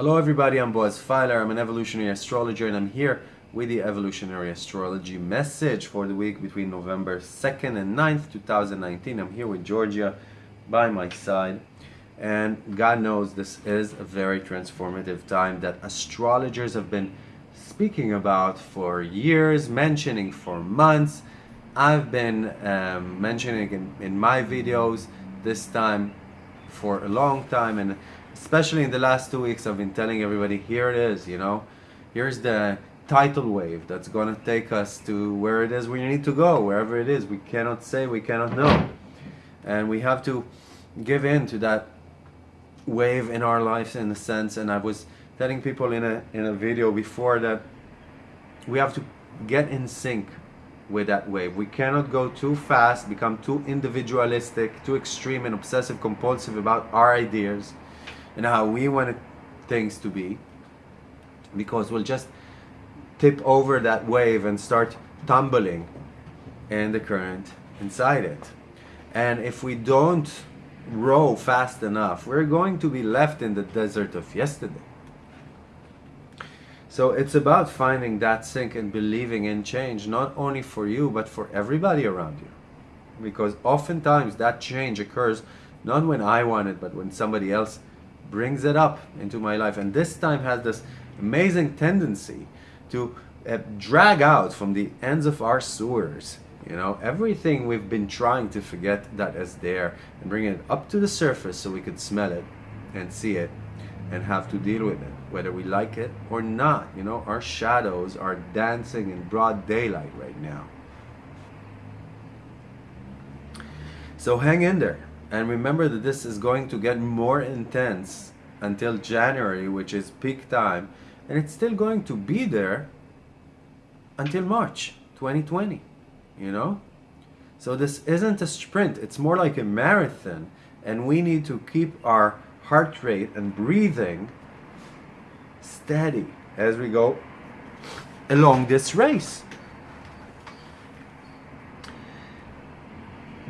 Hello everybody, I'm Boaz Fyler. I'm an evolutionary astrologer and I'm here with the evolutionary astrology message for the week between November 2nd and 9th, 2019. I'm here with Georgia by my side and God knows this is a very transformative time that astrologers have been speaking about for years, mentioning for months. I've been um, mentioning in, in my videos this time for a long time and especially in the last two weeks I've been telling everybody here it is you know? Here's the tidal wave that's gonna take us to where it is we need to go wherever it is. We cannot say we cannot know. And we have to give in to that wave in our lives in a sense. And I was telling people in a in a video before that we have to get in sync with that wave. We cannot go too fast, become too individualistic, too extreme and obsessive compulsive about our ideas and how we want things to be because we'll just tip over that wave and start tumbling in the current inside it. And if we don't row fast enough, we're going to be left in the desert of yesterday. So it's about finding that sync and believing in change, not only for you, but for everybody around you. Because oftentimes that change occurs not when I want it, but when somebody else brings it up into my life. And this time has this amazing tendency to uh, drag out from the ends of our sewers, you know, everything we've been trying to forget that is there and bring it up to the surface so we could smell it and see it and have to deal with it, whether we like it or not. You know, our shadows are dancing in broad daylight right now. So hang in there and remember that this is going to get more intense until January, which is peak time, and it's still going to be there until March 2020, you know? So this isn't a sprint, it's more like a marathon, and we need to keep our heart rate and breathing steady as we go along this race.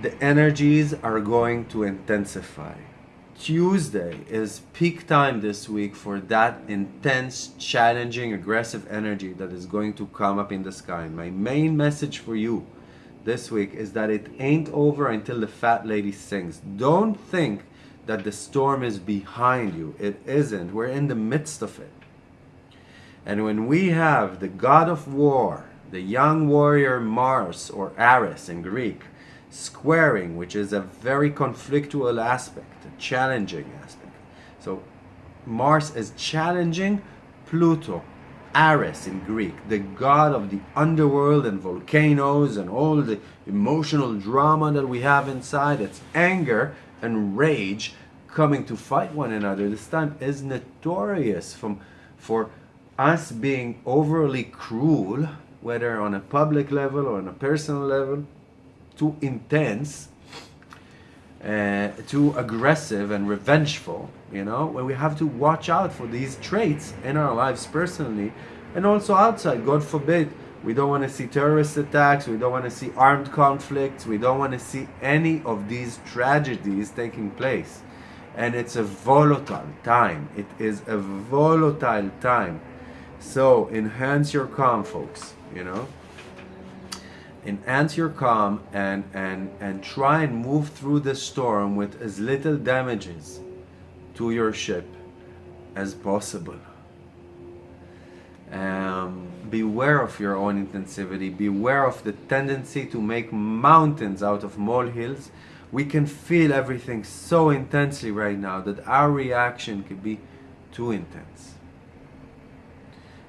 The energies are going to intensify. Tuesday is peak time this week for that intense, challenging, aggressive energy that is going to come up in the sky. My main message for you this week is that it ain't over until the fat lady sings. Don't think that the storm is behind you. It isn't. We're in the midst of it. And when we have the god of war, the young warrior Mars or Ares in Greek, squaring, which is a very conflictual aspect, a challenging aspect. So Mars is challenging Pluto, Hades in Greek, the god of the underworld and volcanoes and all the emotional drama that we have inside. It's anger and rage coming to fight one another this time is notorious from for us being overly cruel whether on a public level or on a personal level too intense uh, too aggressive and revengeful you know when we have to watch out for these traits in our lives personally and also outside god forbid we don't want to see terrorist attacks. We don't want to see armed conflicts. We don't want to see any of these tragedies taking place. And it's a volatile time. It is a volatile time. So enhance your calm, folks, you know. Enhance your calm and, and, and try and move through the storm with as little damages to your ship as possible. Um, beware of your own intensivity. Beware of the tendency to make mountains out of molehills. We can feel everything so intensely right now that our reaction could be too intense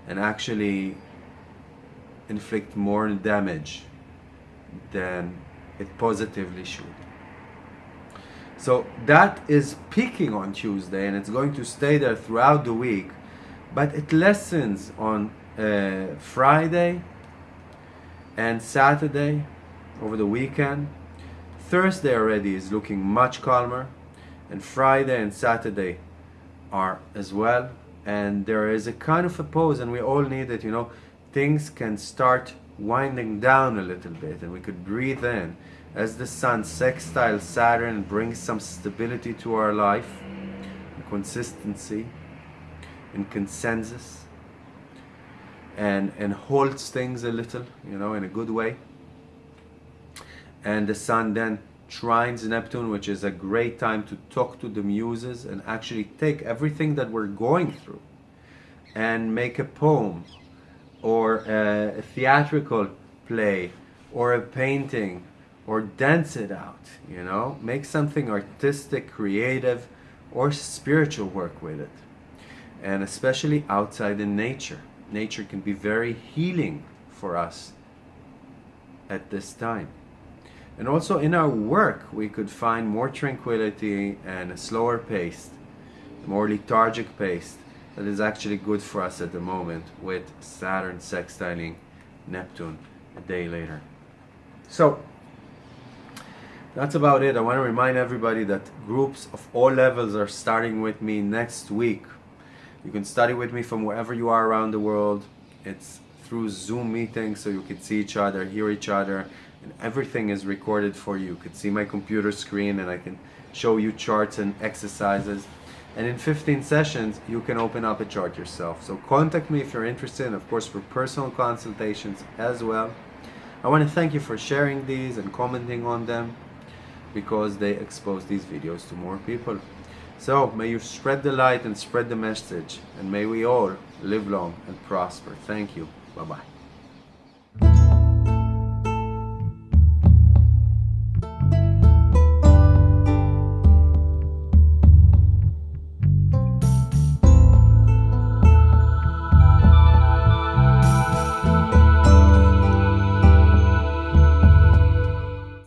and actually inflict more damage than it positively should. So that is peaking on Tuesday and it's going to stay there throughout the week but it lessens on uh, Friday and Saturday over the weekend. Thursday already is looking much calmer and Friday and Saturday are as well and there is a kind of a pause and we all need it you know things can start winding down a little bit and we could breathe in as the sun sextile Saturn brings some stability to our life consistency and consensus and and holds things a little, you know, in a good way. And the sun then trines Neptune, which is a great time to talk to the muses and actually take everything that we're going through and make a poem or a theatrical play or a painting or dance it out, you know, make something artistic, creative, or spiritual work with it. And especially outside in nature. Nature can be very healing for us at this time. And also in our work, we could find more tranquility and a slower pace, more lethargic pace that is actually good for us at the moment with Saturn sextiling Neptune a day later. So that's about it. I want to remind everybody that groups of all levels are starting with me next week. You can study with me from wherever you are around the world. It's through Zoom meetings so you can see each other, hear each other, and everything is recorded for you. You can see my computer screen and I can show you charts and exercises. And in 15 sessions, you can open up a chart yourself. So contact me if you're interested, and of course for personal consultations as well. I want to thank you for sharing these and commenting on them because they expose these videos to more people. So may you spread the light and spread the message and may we all live long and prosper. Thank you. Bye-bye.